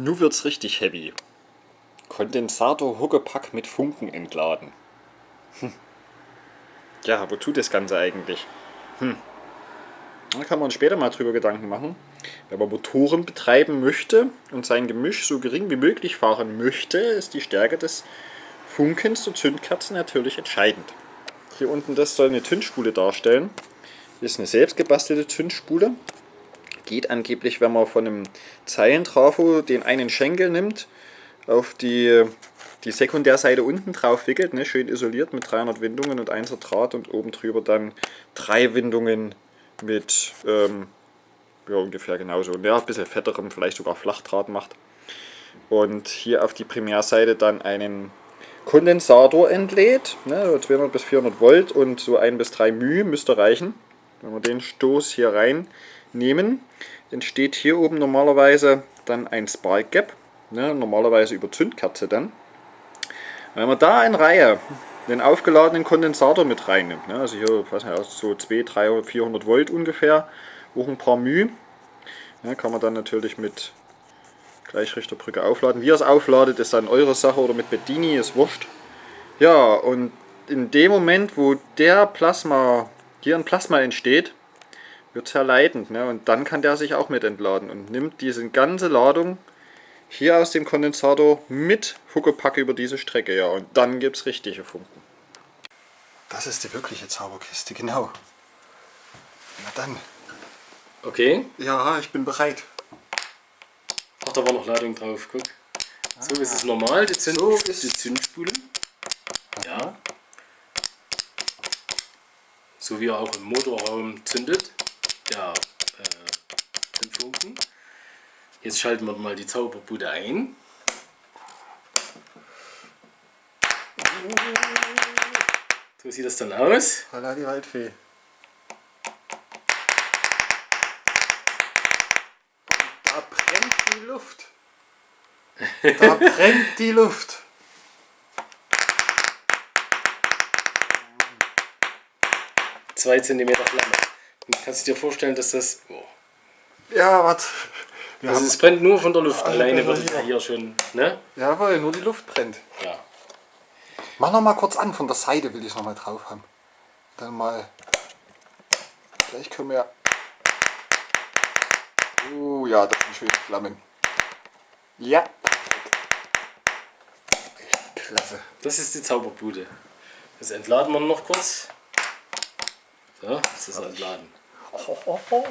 Nun wird's richtig heavy. Kondensator Huckepack mit Funken entladen. Hm. Ja, wozu das Ganze eigentlich? Hm. Da kann man später mal drüber Gedanken machen. Wenn man Motoren betreiben möchte und sein Gemisch so gering wie möglich fahren möchte, ist die Stärke des Funkens zur Zündkerze natürlich entscheidend. Hier unten das soll eine Zündspule darstellen. Hier ist eine selbst gebastelte Zündspule geht angeblich, wenn man von einem Zeilentrafo den einen Schenkel nimmt, auf die, die Sekundärseite unten drauf wickelt, ne, schön isoliert mit 300 Windungen und 1er Draht und oben drüber dann drei Windungen mit ähm, ja, ungefähr genauso, ja, ein bisschen fetterem, vielleicht sogar Flachdraht macht. Und hier auf die Primärseite dann einen Kondensator entlädt, ne, 200 bis 400 Volt und so 1 bis 3 μ müsste reichen. Wenn wir den Stoß hier rein nehmen, entsteht hier oben normalerweise dann ein Spark Gap, ne, normalerweise über Zündkerze dann. Wenn man da in Reihe den aufgeladenen Kondensator mit reinnimmt, ne, also hier was nicht, so 200, 300, 400 Volt ungefähr, auch ein paar μ, ne, kann man dann natürlich mit Gleichrichterbrücke aufladen. Wie ihr es aufladet, ist dann eure Sache oder mit Bedini, ist wurscht. Ja, und in dem Moment, wo der Plasma, hier ein Plasma entsteht, wird zerleitend. Ne? Und dann kann der sich auch mit entladen und nimmt diese ganze Ladung hier aus dem Kondensator mit Huckepack über diese Strecke. Ja, und dann gibt es richtige Funken. Das ist die wirkliche Zauberkiste, genau. Na dann. Okay. Ja, ich bin bereit. Ach, da war noch Ladung drauf, guck. So ist es normal, die, Zünd So ist- die Zündspule. Ja. So wie er auch im Motorraum zündet, Funken. Jetzt schalten wir mal die Zauberbude ein. So sieht das dann aus. Holla die Waldfee. Da brennt die Luft. Da brennt die Luft. Zwei Zentimeter Flamme. Und kannst du dir vorstellen, dass das... Oh. Ja, was? Also es brennt nur von der Luft. Also Alleine wird es ja hier. schon... Ne? jawohl, nur die Luft brennt. Ja. Mach noch mal kurz an, von der Seite will ich es noch mal drauf haben. Dann mal. Gleich können wir. Oh ja, das sind schöne Flammen. Ja. Klasse. Das ist die Zauberbude. Das entladen wir noch kurz. So, jetzt ist entladen. Oh, oh, oh.